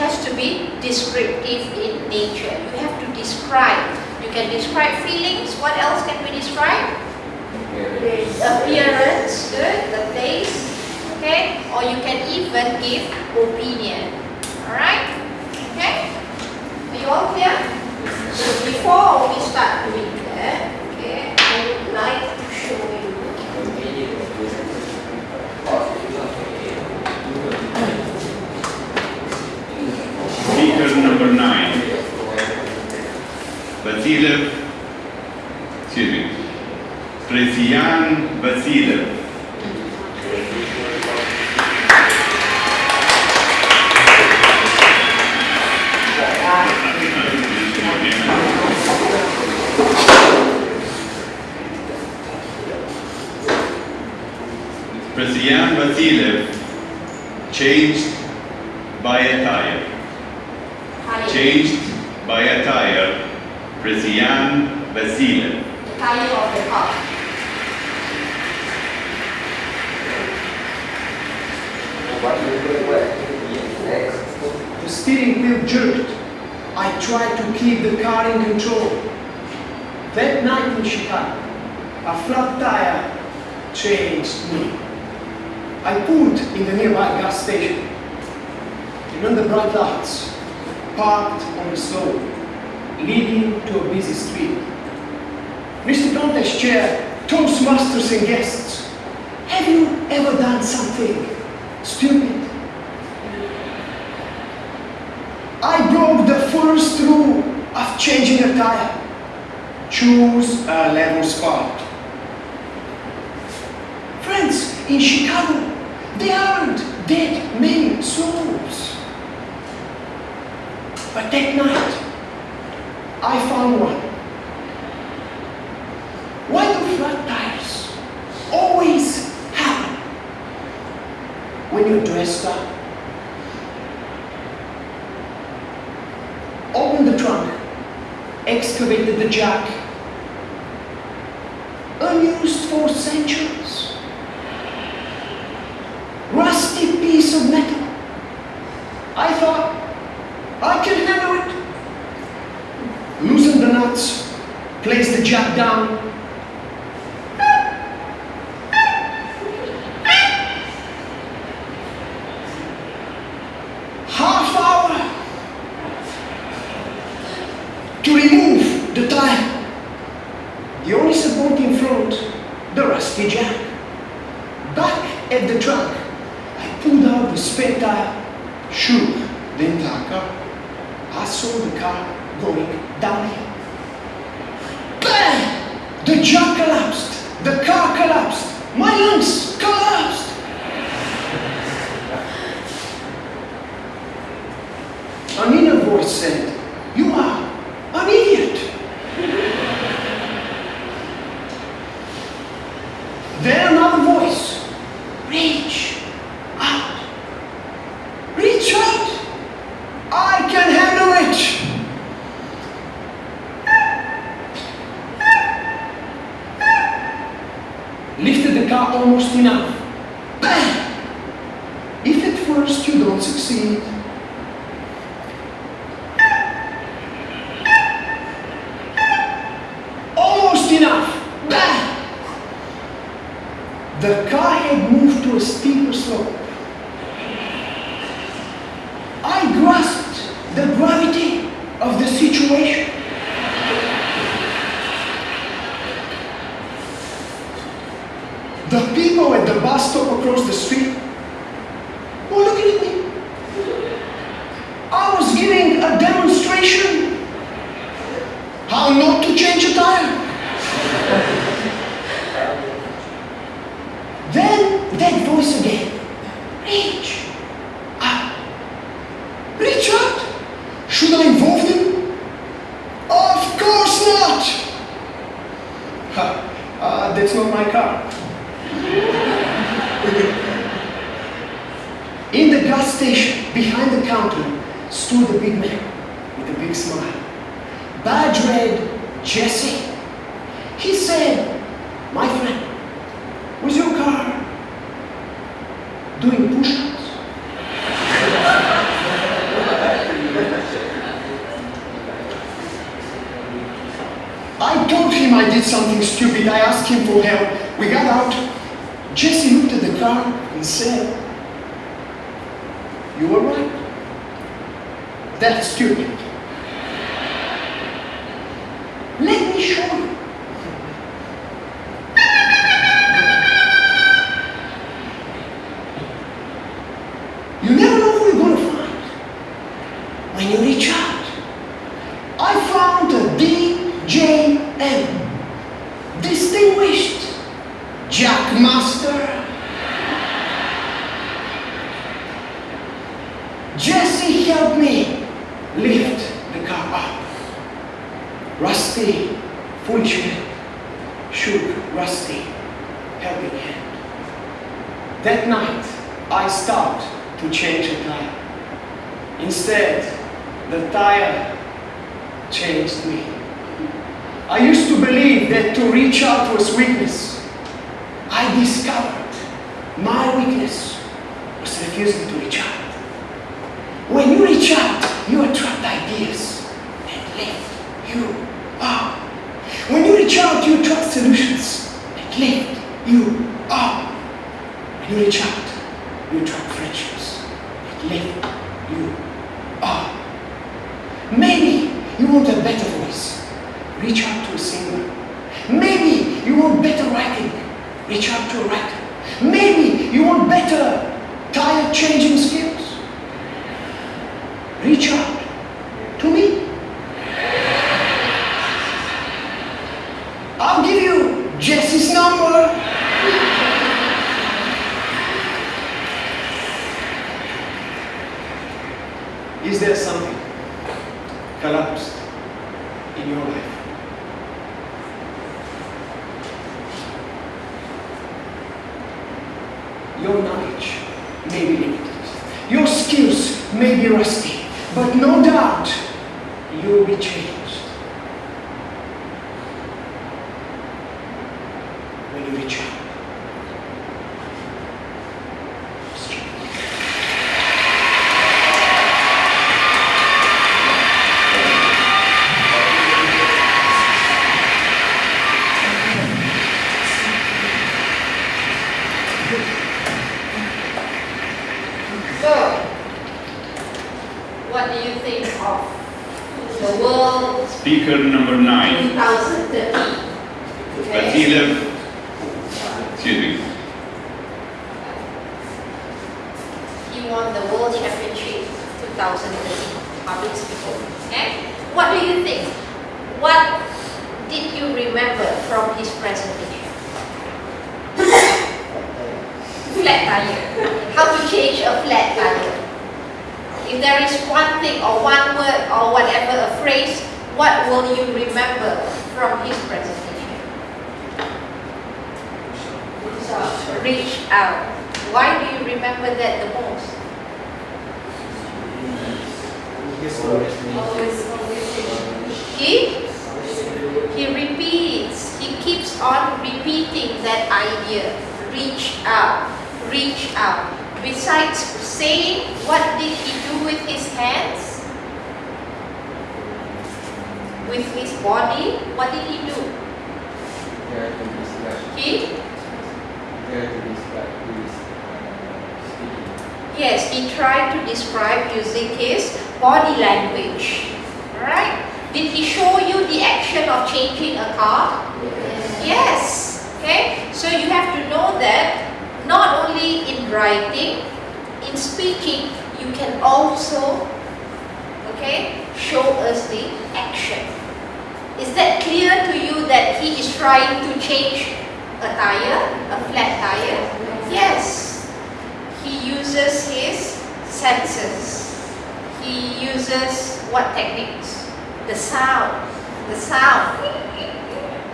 has to be descriptive in nature. You have to describe. You can describe feelings. What else can we describe? Appearance, good, the place, okay? Or you can even give opinion. Alright? Okay? Are you all clear? So before we start doing that, okay, I would like Here's number nine. Vasiliev, excuse me, Prezian Vasiliev. Prezian Vasilev changed by attire. Tire. Changed by a tire, Presiyan Vasilev. the tire of the car. The steering wheel jerked. I tried to keep the car in control. That night in Chicago, a flat tire changed me. I pulled in the nearby gas station. And the bright lights, parked on the slope, leading to a busy street. Mr. Contest chair, Toastmasters and guests. Have you ever done something stupid? I broke the first rule of changing a tire. Choose a level spot. Friends, in Chicago, there aren't that many slopes. But that night, I found one. Why do flat tires always happen when you're dressed up? Open the trunk, excavated the jack, unused for centuries. Rusty piece of metal. I thought I can handle it. Loosened the nuts, placed the jack down. Half hour to remove the tire. The only support in front, the rusty jack. Back at the trunk, I pulled out the spare tire, shook the entire car. I saw the car going downhill. Bang! The jack collapsed. The car collapsed. My lungs collapsed. An inner voice said, You are an idiot. Then another voice, Reach out. Reach out. I can handle it. Lifted the car almost enough. If at first you don't succeed, almost enough. Bang! The car had moved to a steeper slope. I grasped the gravity of the situation. bus stop across the street. Oh, look at me. I was giving a demonstration how not to change a tire. then that voice again. Reach. Ah. Richard? Should I involve him? Of course not. Ha. Uh, that's not my car. In the gas station, behind the counter, stood a big man with a big smile. Badge read Jesse. He said, My friend, was your car doing push ups? I told him I did something stupid. I asked him for help. We got out. Jesse looked at the car and said, You were right. That's stupid. Let me show you. You never know who you're going to find when you reach out. I found a DJM, Distinguished Jackmaster. Jesse helped me lift the car up. Rusty, foolish man, shook Rusty, helping hand. That night, I stopped to change a tire. Instead, the tire changed me. I used to believe that to reach out was weakness. I discovered my weakness was refusing to reach out. When you reach out, you attract ideas that lift you up. When you reach out, you attract solutions that lift you up. When you reach out, you attract friendships that lift you up. Maybe you want a better voice. Reach out to a singer. Maybe you want better writing. Reach out to writer. Maybe you want better tire changing skills. Reach out to me. I'll give you Jesse's number. Is there something collapsed in your life? Your knowledge may be limited. Your skills may be rusty. But no doubt you will be changed when you reach out. So, what do you think of the world Speaker number nine, 2030? Okay. Vasilev, excuse me, He won the World Championship 2030 public speaking. Okay? What do you think? What did you remember from his presentation? flat tire. How to change a flat tire. If there is one thing or one word or whatever, a phrase, what will you remember from his presentation? Reach out. Why do you remember that the most? He, he repeats, he keeps on repeating that idea. Reach out, reach out. Besides saying, what did he do with his hands? With his body, what did he do? He, yes, he tried to describe using his body language. Alright? Did he show you the action of changing a car? Yes. Okay? So you have to know that not only in writing, in speaking, you can also, okay, show us the action. Is that clear to you that he is trying to change a tire, a flat tire? Yes. He uses his senses. He uses what techniques? The sound. The sound.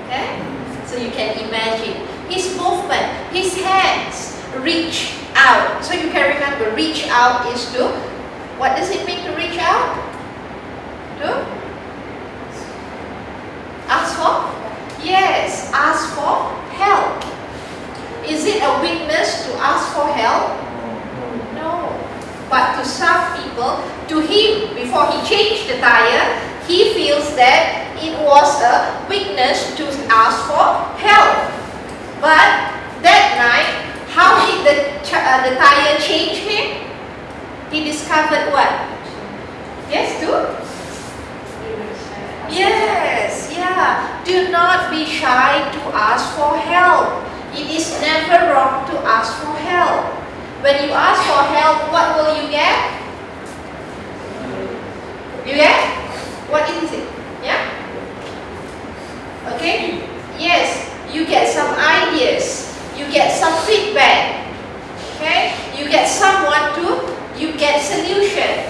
Okay? So you can imagine his movement, his hands reach out. So you can remember reach out is to what does it mean to reach out? To ask for? Yes, ask for help. Is it a weakness to ask for help? But to some people, to him, before he changed the tire, he feels that it was a weakness to ask for help. But that night, how did the, uh, the tire change him? He discovered what? Yes, too? Yes, yeah. Do not be shy to ask for help. It is never wrong to ask for help. When you ask for help, what will you get? You get? What is it? Yeah? Okay? Yes, you get some ideas. You get some feedback. Okay? You get someone to, you get solution.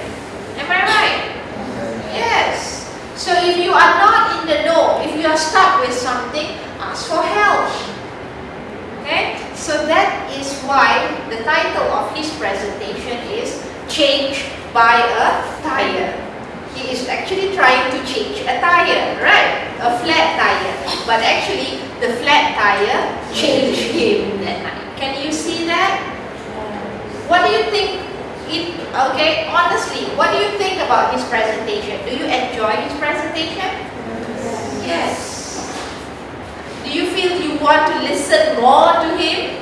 Am I right? Yes. So if you are not in the know, if you are stuck with something, ask for help. So that is why the title of his presentation is Change by a Tire. He is actually trying to change a tire, right? A flat tire. But actually, the flat tire changed him that night. Can you see that? What do you think it, okay, honestly, what do you think about his presentation? Do you enjoy his presentation? Yes. Do you feel you want to listen more to him?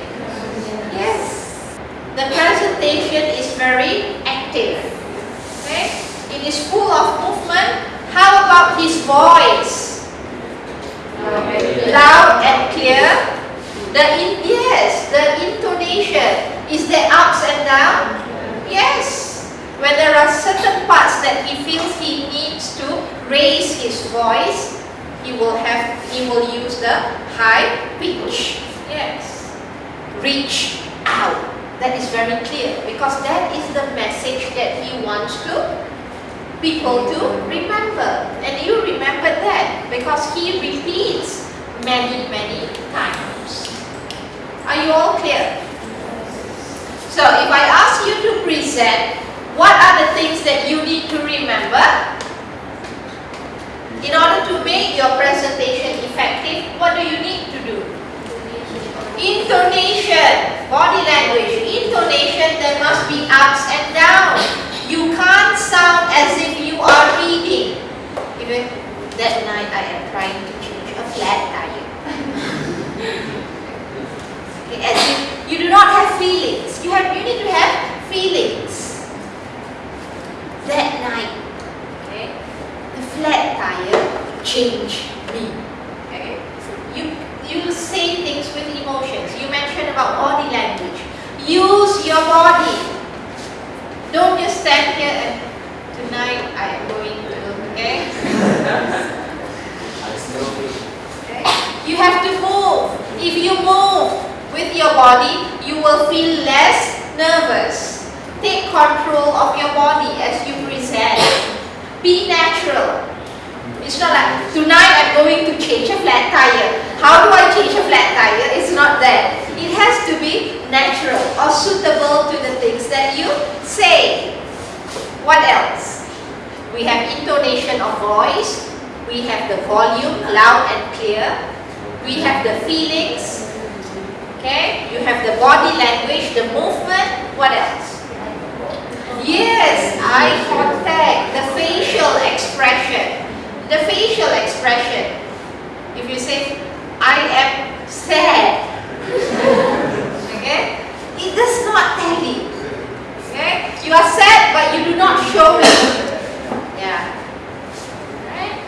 Yes. The presentation is very active. Okay? It is full of movement. How about his voice? Loud and clear. The in, yes, the intonation. Is there ups and downs? Yes. When there are certain parts that he feels he needs to raise his voice, he will have he will use the high pitch. Yes. Reach out. That is very clear because that is the message that he wants to people to remember. And you remember that because he repeats many, many times. Are you all clear? So if I ask you to present, what are the things that you need to remember? In order to make your presentation effective, what do you need to do? Intonation, body language, intonation, there must be ups and downs. You can't sound as if you are reading. Even that night I am trying to change a flat tire. as if you do not have feelings. You have you need to have feelings. That night, flat tire change me. Okay, you you say things with emotions. You mentioned about body language. Use your body. Don't just stand here and tonight I am going to okay. okay. You have to move. If you move with your body, you will feel less nervous. Take control of your body as you present. Be natural. It's not like, tonight I'm going to change a flat tire. How do I change a flat tire? It's not that. It has to be natural or suitable to the things that you say. What else? We have intonation of voice. We have the volume, loud and clear. We have the feelings. Okay? You have the body language, the movement. What else? Yes, eye contact, the facial expression. The facial expression. If you say, I am sad. okay? It does not tell you. Okay? You are sad but you do not show it. Yeah. Right?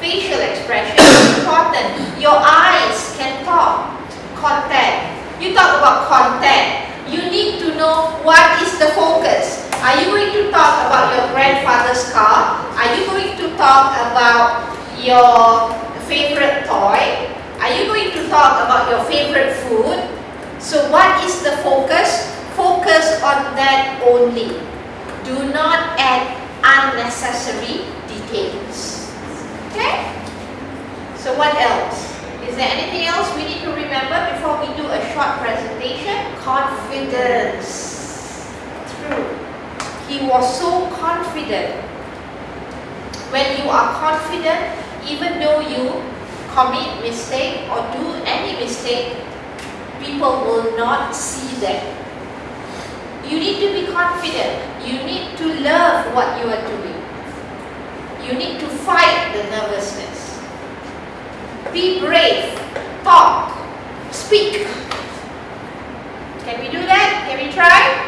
Facial expression is important. Your eyes can talk. Contact. You talk about content. You need to know what is the focus. Are you going to talk about your grandfather's car? Are you going to talk about your favorite toy? Are you going to talk about your favorite food? So what is the focus? Focus on that only. Do not add unnecessary details. Okay? So what else? Is there anything else we need to remember before we do a short presentation? Confidence. True. He was so confident. When you are confident, even though you commit mistake or do any mistake, people will not see that. You need to be confident. You need to love what you are doing. You need to fight the nervousness. Be brave. Talk. Speak. Can we do that? Can we try?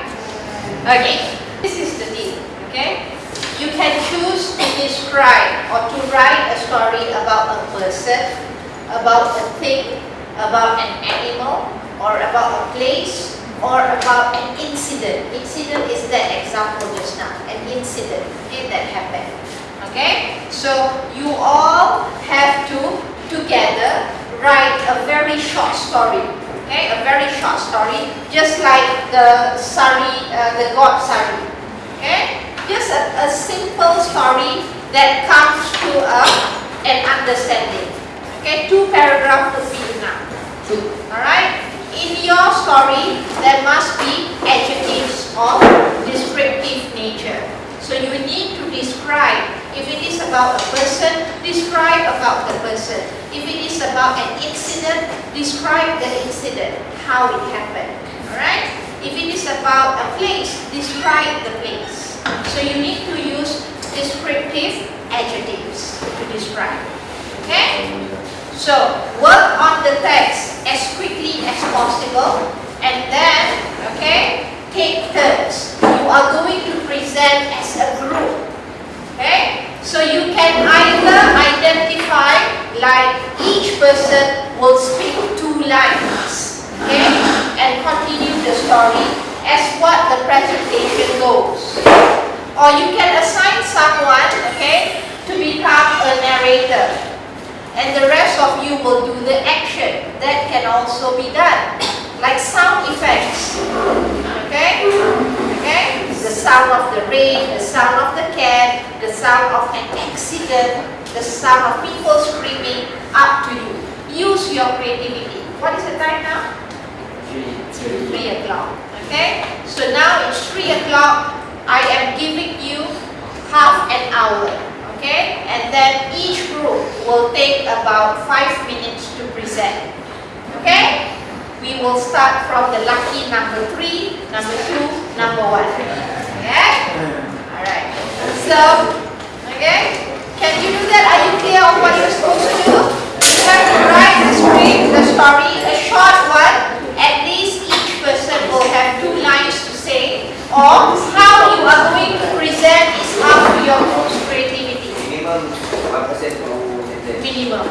Okay. This is the deal. Okay? You can choose to describe or to write a story about a person, about a thing, about an animal, or about a place, or about an incident. Incident is that example just now. An incident okay, that happened. Okay? So you all have to together write a very short story. Okay, a very short story, just like the Sari, uh, the God Sari. Okay, just a, a simple story that comes to a, an understanding. Okay, two paragraphs would be enough. Two. All right. In your story, there must be adjectives of descriptive nature. So you need to describe. If it is about a person, describe about the person. If it is about an incident, describe the incident, how it happened. Alright? If it is about a place, describe the place. So you need to use descriptive adjectives to describe. Okay? So work on the text as quickly as possible and then, okay, take turns. You are going to present as a group. Okay? So you can either identify like each person will speak two lines. Okay? And continue the story as what the presentation goes. Or you can assign someone, okay, to become a narrator. And the rest of you will do the action. That can also be done. Like sound effects. Sound of the rain, the sound of the cat, the sound of an accident, the sound of people screaming, up to you. Use your creativity. What is the time now? 3 o'clock. Okay? So now it's 3 o'clock. I am giving you half an hour. Okay? And then each group will take about 5 minutes to present. Okay? We will start from the lucky number 3, number 2, number 1. Okay? Alright. So, okay? Can you do that? Are you clear on what you're supposed to do? You have to write the script, the story, a short one. At least each person will have two lines to say. Or how you are going to present is up to your group's creativity. Minimum 1% to Minimum.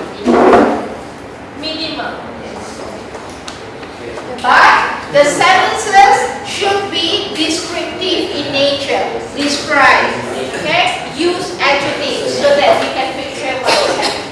Minimum. But the sentences should be descriptive in nature. Describe. Okay? Use adjectives so that we can picture what is happening.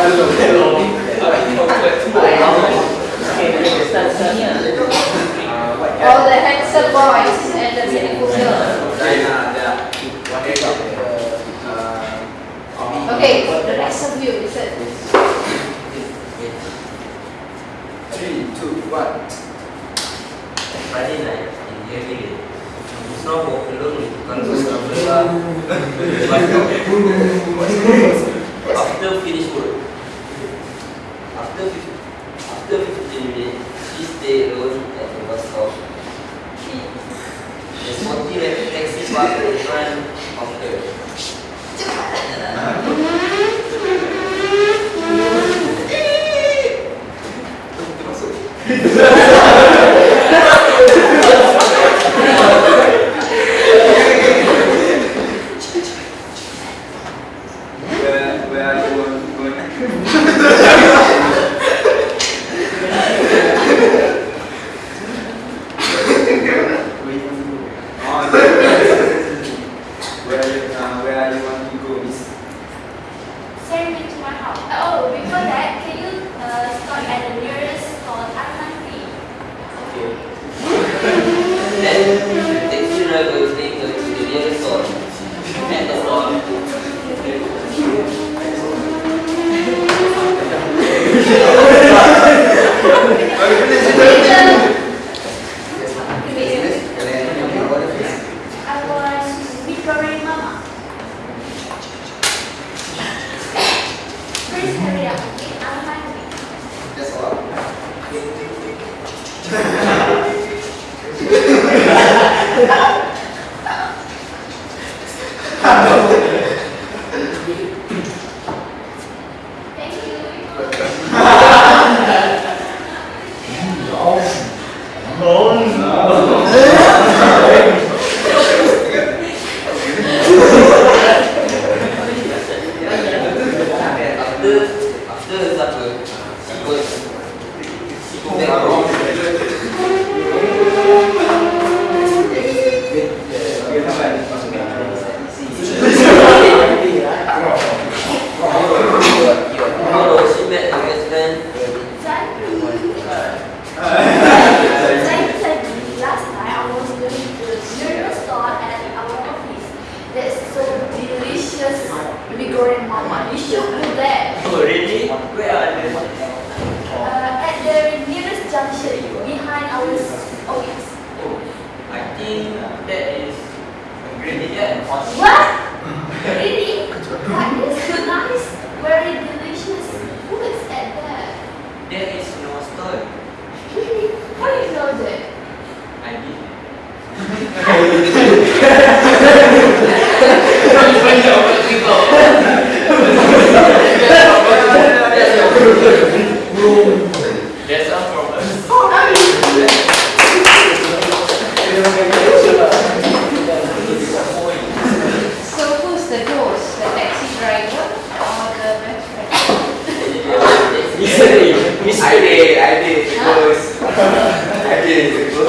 감사합니다. uh, where you want to go is? Send me to my house. Oh, before that, can you uh, stop at the nearest store, Atlanta? Okay. then, take the driver's to the nearest store. At the store. Thank. Yeah.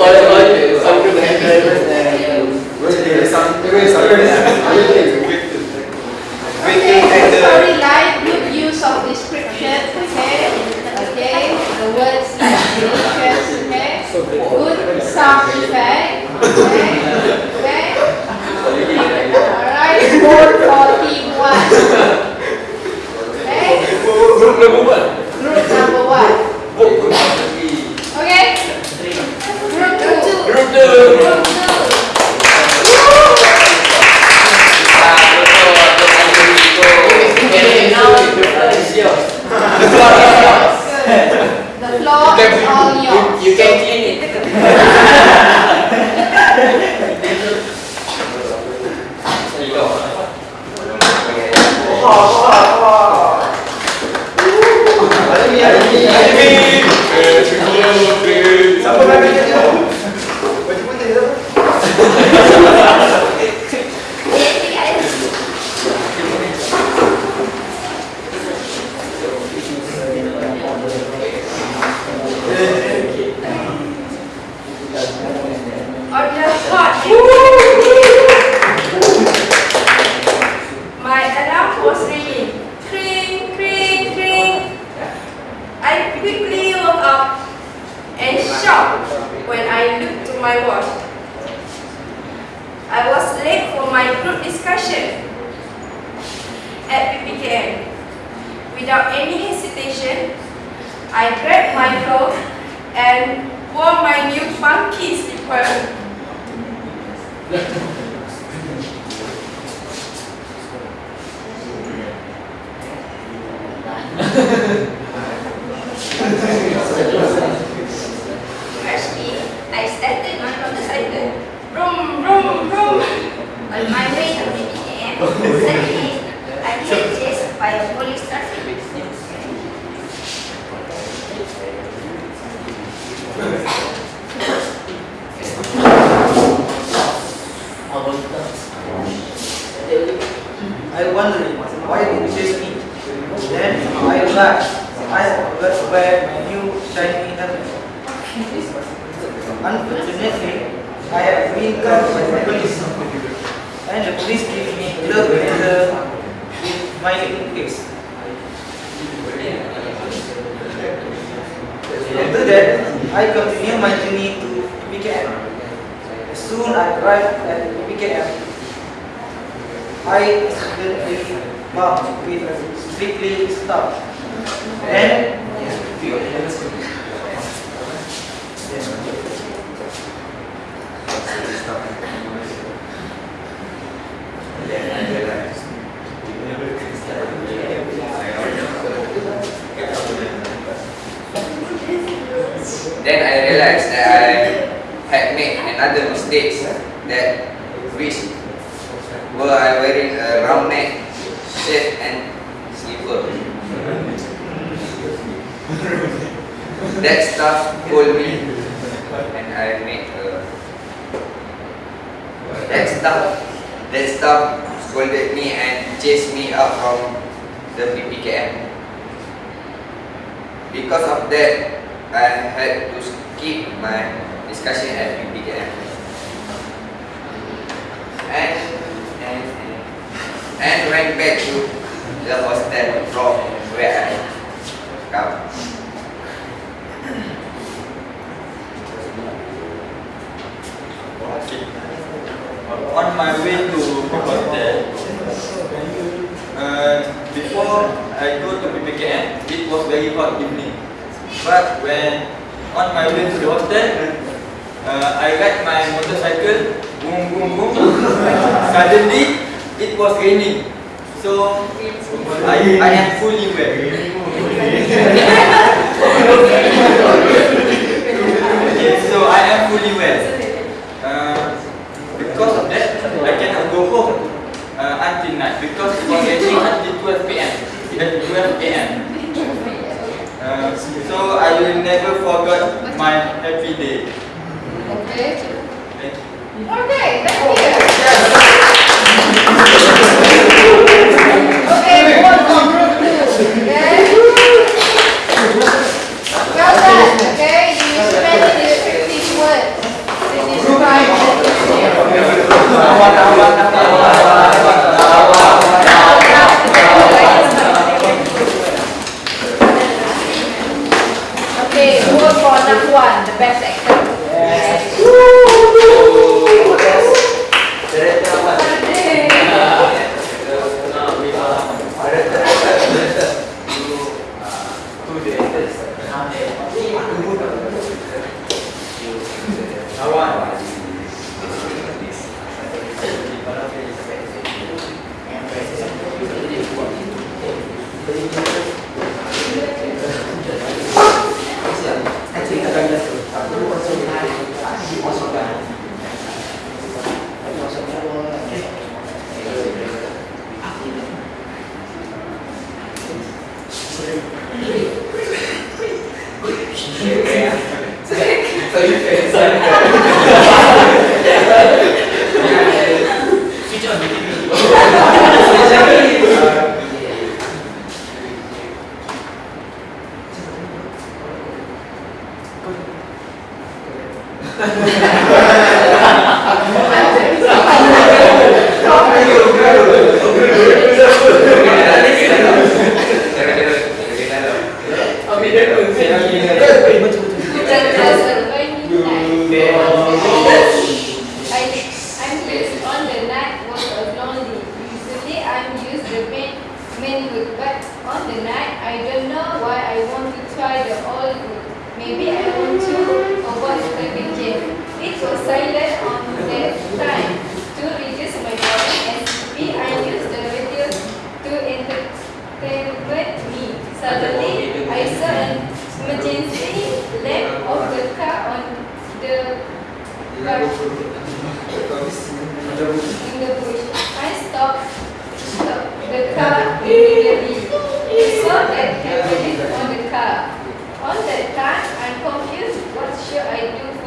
Oh. Then I my new shiny helmet. Unfortunately, I have been caught by the police. And the police gave me love letter with my face. After that, I continue my journey to PKM. Soon I arrived at PKM, I accidentally bumped with a strictly stop. Then I realized that I had made another mistake that which were I wearing a round neck shirt and that stuff told me and I made a that stuff that stuff scolded me and chased me out from the PPKM. Because of that, I had to skip my discussion at PPKM. And, and, and went back to the hostel from where I come. On my way to hotel, uh, before I go to PPKM, it was very hot evening. But when on my way to the hotel, uh, I ride my motorcycle, boom, boom, boom. Suddenly, it was raining. So, I, I am fully wet. okay, so I am fully wet. Because of that, I cannot go home uh, until night because it was raining until 12 p.m. At 12 a.m. Uh, so I will never forget my happy day. Okay. Thank you. Okay, thank you.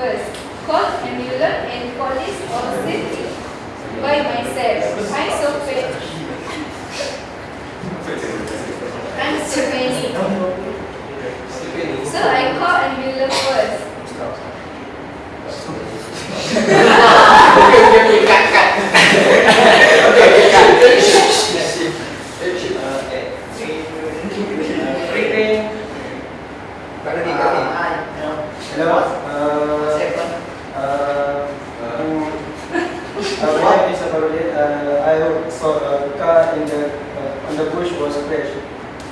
First? Call ambulance and police or safety? By myself. I'm so panic. I'm so panic. So I call ambulance first. Hello. Uh, uh, um, uh, my name is Abarudin. Uh, I saw a car in the uh, on the bush was crashed.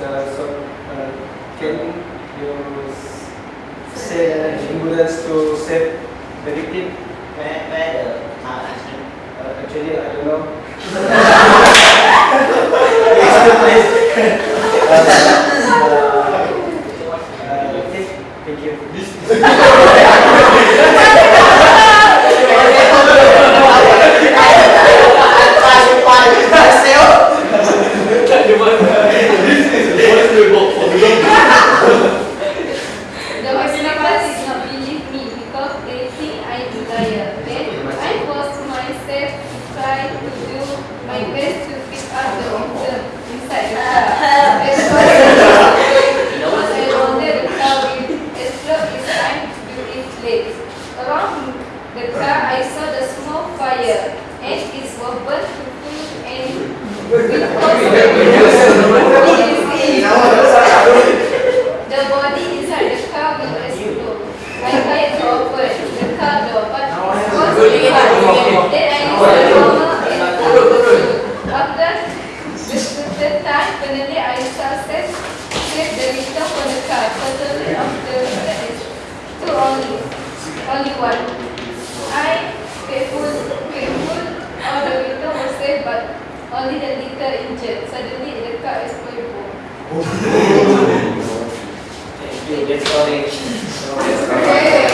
Uh, so uh, can you s- send to save the victim? Where, where the car accident? Uh, actually, I don't know. It's the place. uh, uh, okay, thank you. The hospital did not believe me because they think I am liar. Then I forced myself to try to do my best to pick up the victim inside the car. At first, because I wanted the car with as long as time to do its legs. Around the car, I saw the small fire and it was burnt to food and because the body inside the car will explode. I tried to open the car door, but it was really hard. Then I used the hammer and pulled. After the third time, finally I success saved the victim from the car. Totally of the victim is two only, only one. I faithful, faithful, all the victim was saved, but only the little injured. Suddenly the car exploded. Thank you. That's all. Okay.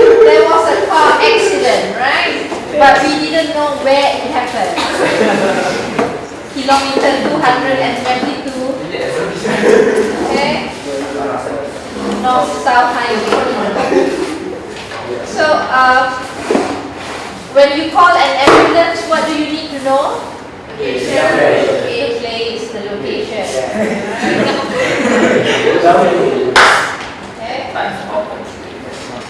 So there was a car accident, right? But we didn't know where it happened. Kilometer 222. Okay. North South Highway. So uh, when you call an ambulance, what do you need to know? The place, the location. Okay.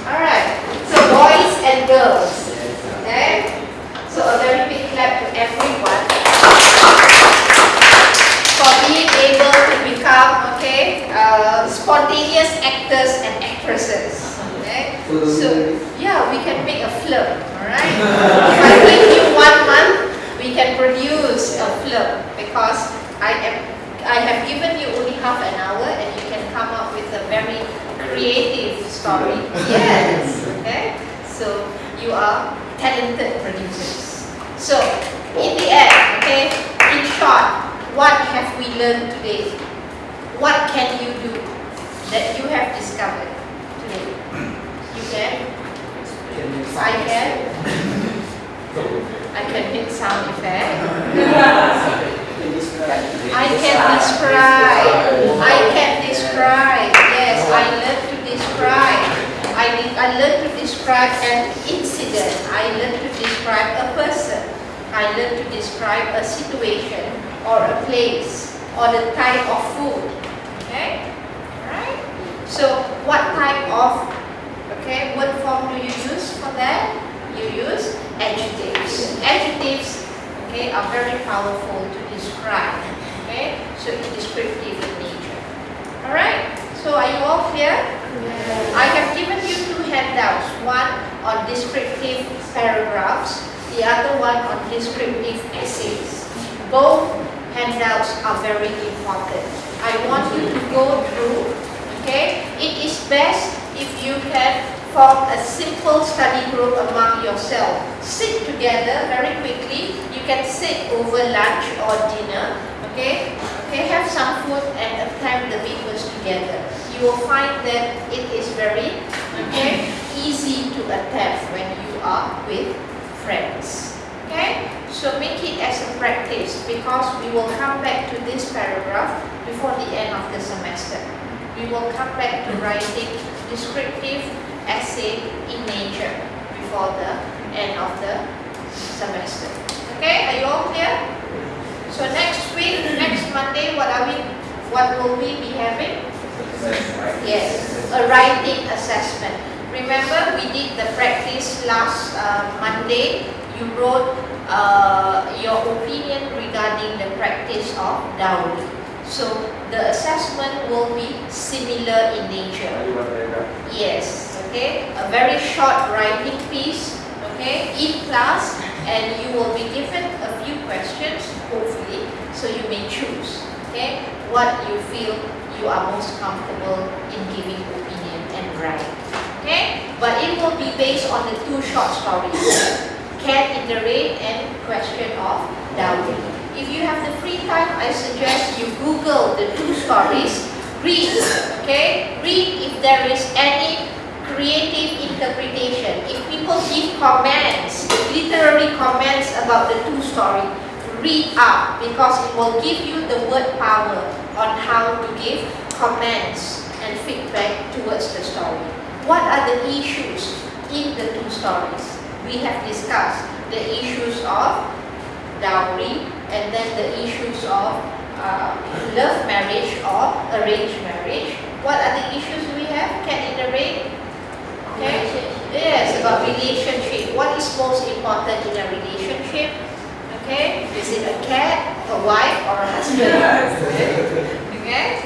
Alright, so boys and girls. Okay? So a very big clap to everyone for being able okay, uh, spontaneous actors and actresses. Okay? So, yeah, we can make a film, alright? if I give you one month, we can produce a film because I am I have given you only half an hour and you can come up with a very creative story. Yes. Okay. So you are talented producers. So in the end, okay, in short, what have we learned today? What can you do that you have discovered today? You can. I can. I can make sound effect. I can describe. I can describe. Yes, I learned to describe. I, I learned to describe an incident. I learned to describe a person. I learned to describe a situation or a place or the type of food. So what type of okay word form do you use for that? You use adjectives. Adjectives okay are very powerful to describe. Okay? So it's descriptive in nature. Alright? So are you all clear? I have given you two handouts, one on descriptive paragraphs, the other one on descriptive essays. Both handouts are very important. I want you to go through, okay? It is best if you can form a simple study group among yourself. Sit together very quickly. You can sit over lunch or dinner. Okay? Okay, have some food and attempt the papers together. You will find that it is very okay, easy to attempt when you are with friends. Okay? So make it as a practice because we will come back to this paragraph before the end of the semester. We will come back to writing descriptive essay in nature before the end of the semester. Okay, are you all clear? So next week, next Monday, what are we, what will we be having? Yes, a writing assessment. Remember, we did the practice last uh, Monday. You wrote uh, your opinion regarding the practice of dowry. So the assessment will be similar in nature. Yes, okay. A very short writing piece, okay, in class, and you will be given a few questions, hopefully, so you may choose, okay, what you feel you are most comfortable in giving opinion and write, okay. But it will be based on the two short stories, Cat in the Rain and Question of Dowry. If you have the free time, I suggest you Google the two stories, read, okay? Read if there is any creative interpretation. If people give comments, literary comments about the two story, read up because it will give you the word power on how to give comments and feedback towards the story. What are the issues in the two stories? We have discussed the issues of dowry and then the issues of uh, love marriage or arranged marriage. What are the issues we have? Cat in the rain? Okay. Yes, about relationship. What is most important in a relationship? Okay. Is it a cat, a wife, or a husband? okay.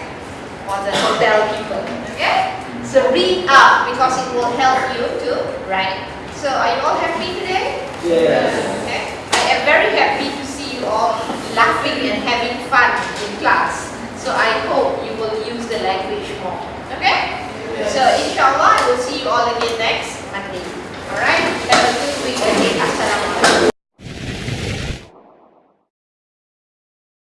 Or the hotel keeper. Okay. So read up because it will help you to write. So are you all happy today? Yes. Okay. I am very happy or laughing and having fun in class. So I hope you will use the language more. Okay? Yes. So inshallah, I will see you all again next Monday. Alright? Have a good week ahead. Assalamualaikum.